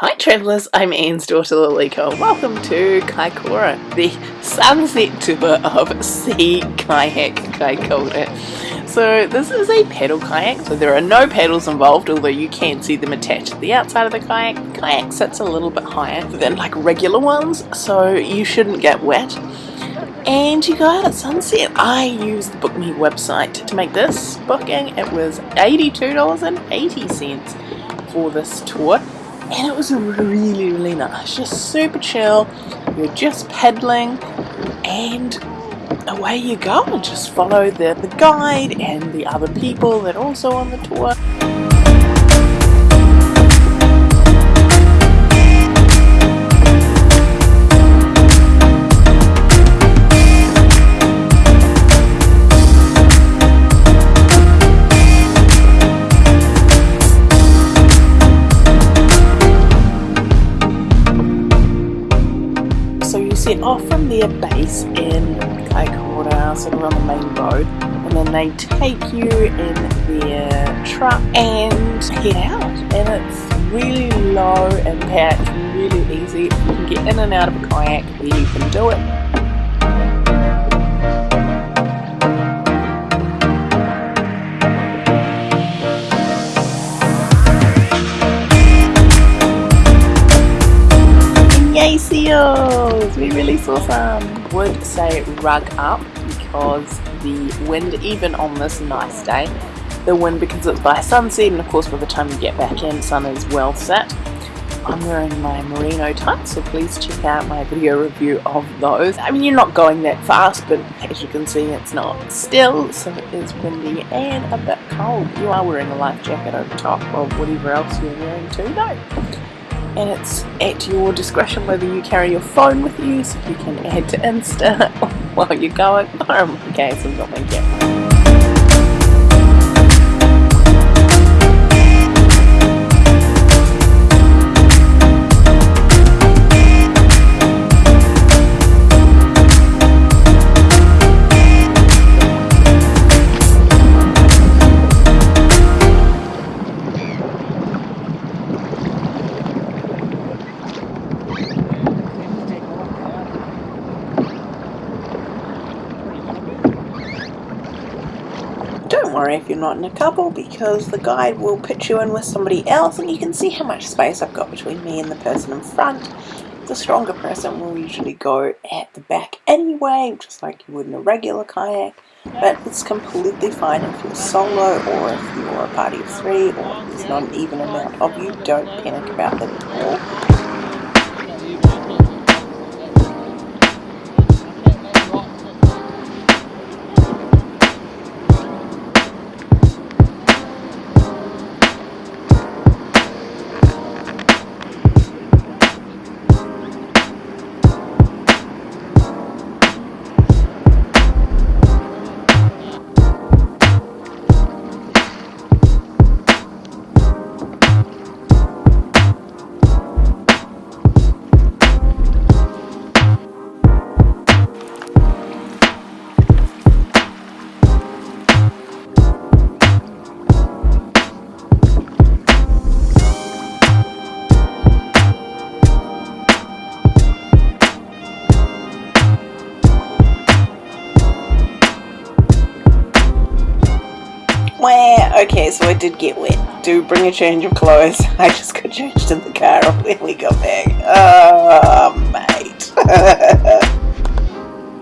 Hi travellers, I'm Ian's daughter Lalika. Welcome to Kaikoura, the sunset tour of Sea Kayak Kaikoura. So this is a pedal kayak, so there are no pedals involved, although you can see them attached to the outside of the kayak. The kayak sits a little bit higher than like regular ones, so you shouldn't get wet. And you go out at sunset. I used the Book Me website to make this booking. It was $82.80 for this tour and it was really really nice just super chill. You're just pedaling and away you go. And just follow the, the guide and the other people that are also on the tour set off from their base in Kaikoura, of on the main road, and then they take you in their truck and head out. And it's really low impact, really easy. You can get in and out of a kayak, where you can do it. Yay seals! We really saw some. Would say rug up because the wind, even on this nice day, the wind because it's by sunset and of course by the time you get back in, sun is well set. I'm wearing my merino tights, so please check out my video review of those. I mean, you're not going that fast, but as you can see, it's not still, so it is windy and a bit cold. You are wearing a life jacket over top of whatever else you're wearing too, though and it's at your discretion whether you carry your phone with you so you can add to Insta while you're going. Oh okay, so I'm not going to Don't worry if you're not in a couple because the guide will put you in with somebody else and you can see how much space I've got between me and the person in front. The stronger person will usually go at the back anyway, just like you would in a regular kayak. But it's completely fine if you're solo or if you're a party of three or there's not an even amount of you. Don't panic about that at all. Okay, so I did get wet. Do bring a change of clothes. I just got changed in the car when we got back. Oh, mate.